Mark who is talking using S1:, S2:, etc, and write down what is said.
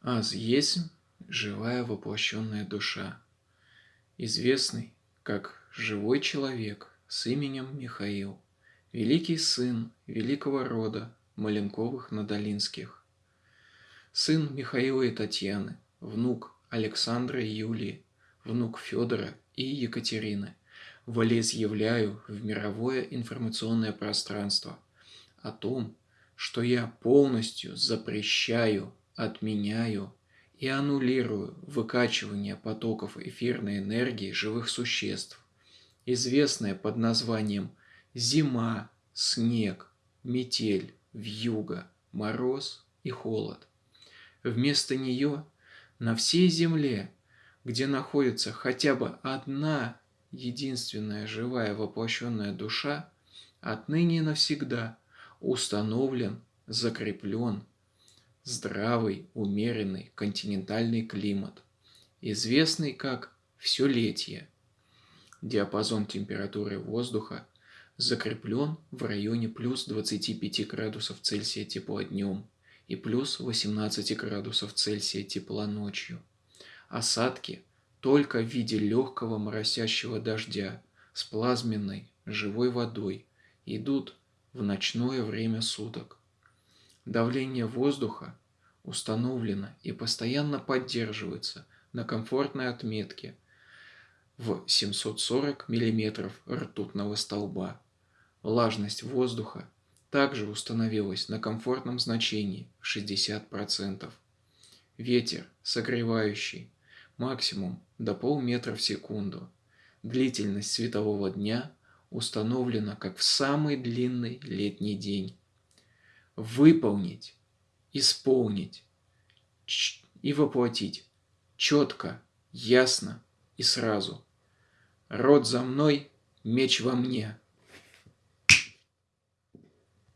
S1: Аз есть живая воплощенная душа, известный как живой человек с именем Михаил, великий сын великого рода Маленковых-Надолинских, сын Михаила и Татьяны, внук Александра и Юлии, внук Федора и Екатерины, волеизъявляю в мировое информационное пространство о том, что я полностью запрещаю, отменяю и аннулирую выкачивание потоков эфирной энергии живых существ, известное под названием зима, снег, метель, вьюга, мороз и холод. Вместо нее на всей Земле, где находится хотя бы одна единственная живая воплощенная душа, отныне навсегда установлен, закреплен здравый, умеренный континентальный климат, известный как вселетие. Диапазон температуры воздуха закреплен в районе плюс 25 градусов Цельсия тепла днем и плюс 18 градусов Цельсия тепла ночью. Осадки только в виде легкого моросящего дождя с плазменной живой водой идут в ночное время суток. Давление воздуха установлено и постоянно поддерживается на комфортной отметке в 740 мм ртутного столба. Влажность воздуха также установилась на комфортном значении в 60%. Ветер согревающий максимум до полметра в секунду. Длительность светового дня установлена как в самый длинный летний день. Выполнить, исполнить и воплотить четко, ясно и сразу. Род за мной, меч во мне –